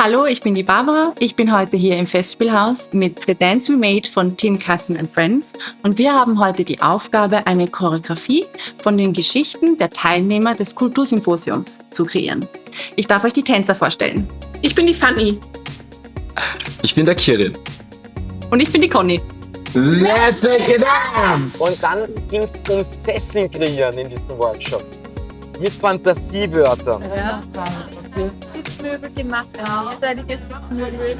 Hallo, ich bin die Barbara. Ich bin heute hier im Festspielhaus mit The Dance We Made von Tim Kassen and Friends und wir haben heute die Aufgabe, eine Choreografie von den Geschichten der Teilnehmer des Kultursymposiums zu kreieren. Ich darf euch die Tänzer vorstellen. Ich bin die Fanny. Ich bin der Kirin. Und ich bin die Conny. Let's make it up! Und dann ging es ums Sesseln kreieren in diesen Workshops. Mit Fantasiewörtern. Ja. Sitzmöbel gemacht, ein mehrseitiges Sitzmöbel.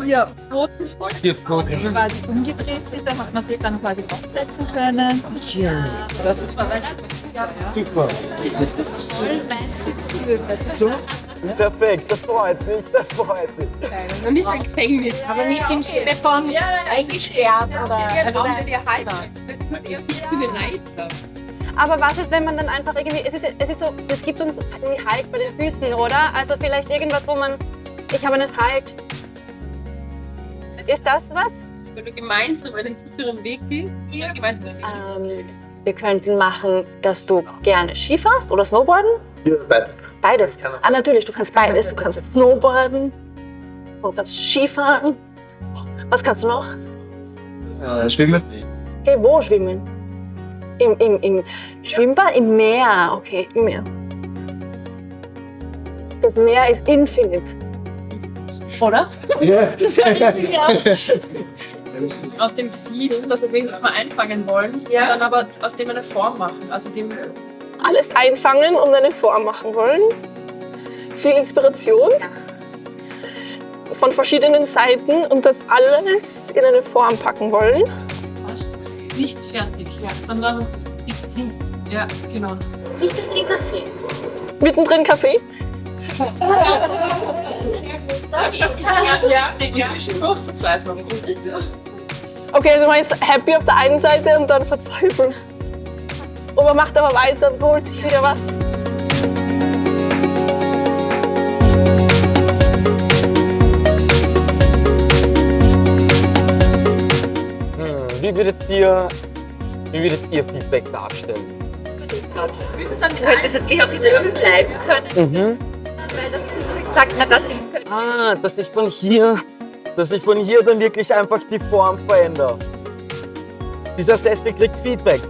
Vier Pfoten, Vier Pfoten. die quasi umgedreht sind, da hat man sich dann quasi aufsetzen können. Das ist super. Das ist voll mein Sitzmöbel. So? Perfekt, das freut mich, das freut mich. Und nicht ein Gefängnis. Aber nicht im Sinne von eingesperrt oder Raum, der dir halt. Ich bin ein Reiter. Aber was ist, wenn man dann einfach irgendwie, es ist, es ist so, es gibt uns irgendwie Halt bei den Füßen, oder? Also vielleicht irgendwas, wo man, ich habe einen Halt. Ist das was? Wenn du gemeinsam einen sicheren Weg gehst, oder gemeinsam einen Weg gehst. Ähm, wir könnten machen, dass du gerne Ski fährst oder Snowboarden. Ja, beides. Beides. Ah, natürlich, du kannst beides. Du kannst Snowboarden, du kannst Skifahren. Was kannst du noch? Äh, Schwimmen. Okay, wo schwimmen? Im, im, Im Schwimmbad? Im Meer. Okay, im Meer. Das Meer ist infinite. Oder? Ja. Aus dem vielen, das wir mal einfangen wollen, und dann aber aus dem eine Form machen. Also dem Alles einfangen und eine Form machen wollen. Viel Inspiration. Von verschiedenen Seiten und das alles in eine Form packen wollen. Nicht fertig, sondern es fließt. Ja, genau. Mittendrin Kaffee. Ja, ja, ja. Verzweiflung. Okay, also man ist happy auf der einen Seite und dann verzweifelt. Und man macht aber weiter und holt sich wieder was. Wie würdet ihr, wie würdet ihr Feedback darstellen? Wie ist es dann mit auch in der Öl bleiben können, Mhm. weil das sagt man, dass ich Ah, dass ich von hier, dass ich von hier dann wirklich einfach die Form verändere. Dieser Sessel kriegt Feedback.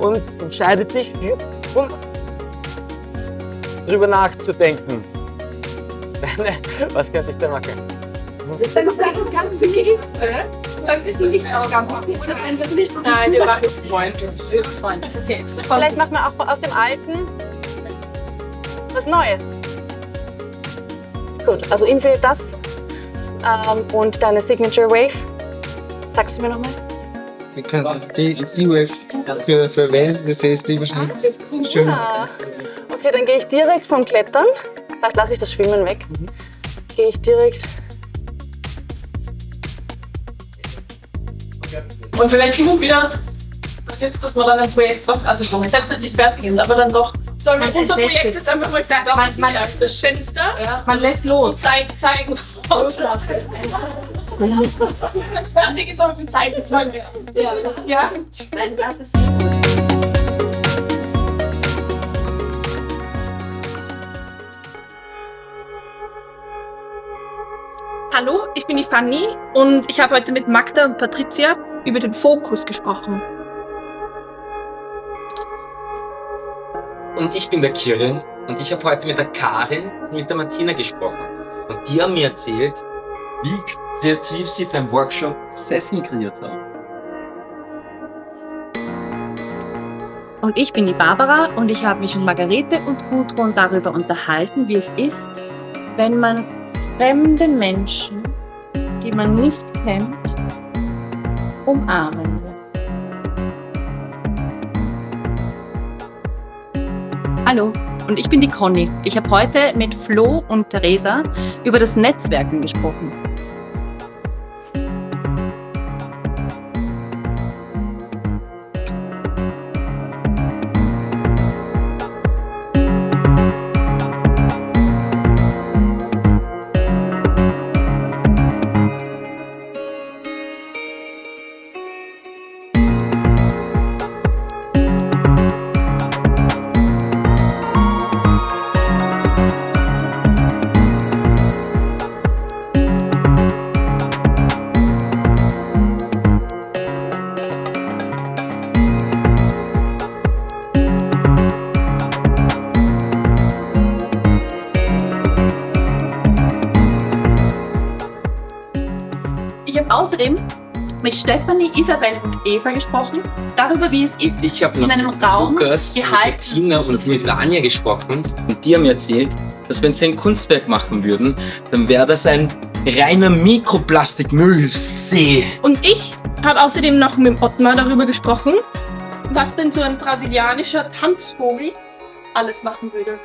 Und entscheidet sich, um drüber nachzudenken. Was könnte ich denn machen? Das ist eine ganz Geste. Solltest du nicht auch machen? Das einfach nicht Nein, wir machen es freundlich. freundlich. Okay. Vielleicht macht man auch aus dem Alten was Neues. Gut, also Infinite das ähm, und deine Signature Wave. Sagst du mir nochmal? Wir können die, die Wave für, für Wales, das ist die wahrscheinlich schön. Ah, okay, dann gehe ich direkt vom Klettern. Vielleicht lasse ich das Schwimmen weg. Gehe ich direkt. Und vielleicht immer wieder das jetzt, dass man dann ein Projekt doch, also schon selbst wenn es nicht fertig ist, aber dann doch. Wir unser Projekt jetzt einfach mal fertig? Man, man, das Fenster ja. Man lässt los. zeigen, zeigen, loslassen. Wenn es fertig ist, aber wir zeigen es mal mehr. Ja. ja. Nein, das ist Hallo, ich bin die Fanny und ich habe heute mit Magda und Patricia über den Fokus gesprochen. Und ich bin der Kirin und ich habe heute mit der Karin und mit der Martina gesprochen. Und die haben mir erzählt, Wie kreativ sie beim Workshop Sessel kreiert haben. Und ich bin die Barbara und ich habe mich mit Margarete und Gudrun darüber unterhalten, wie es ist, wenn man fremde Menschen, die man nicht kennt, umarmen muss. Hallo, und ich bin die Conny. Ich habe heute mit Flo und Theresa über das Netzwerken gesprochen. Außerdem mit Stefanie, Isabel und Eva gesprochen, darüber, wie es ist, Ich habe in einem Raum Lukas, gehalten. mit Tina und mit Dania gesprochen und die haben mir erzählt, dass wenn sie ein Kunstwerk machen würden, dann wäre das ein reiner Mikroplastikmüllsee. Und ich habe außerdem noch mit Ottmar darüber gesprochen, was denn so ein brasilianischer Tanzvogel alles machen würde.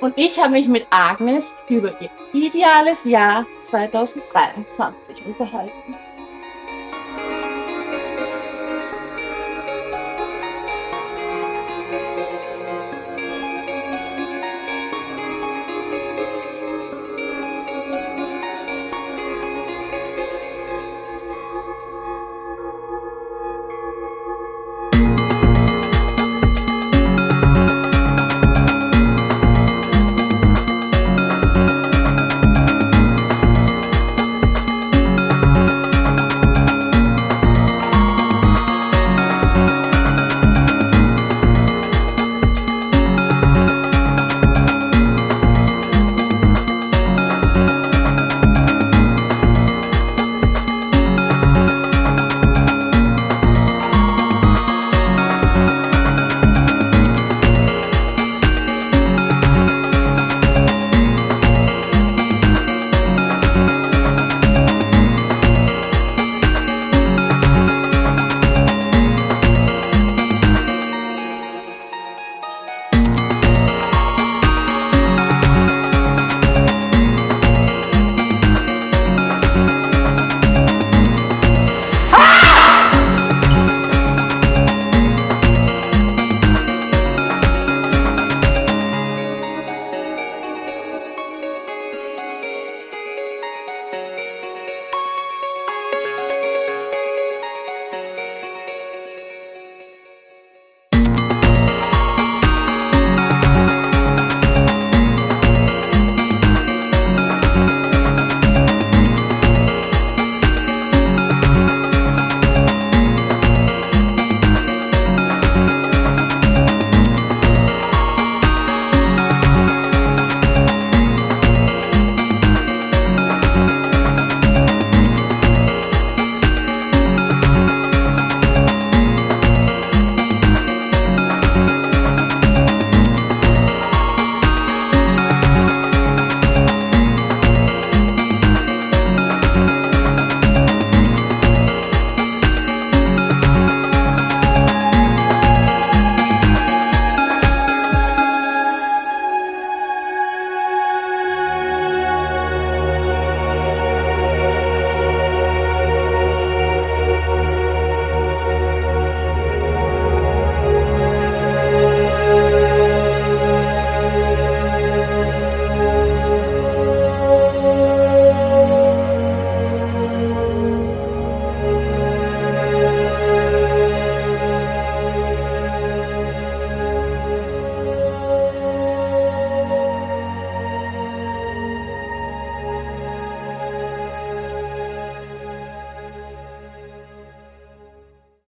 Und ich habe mich mit Agnes über ihr ideales Jahr 2023 unterhalten.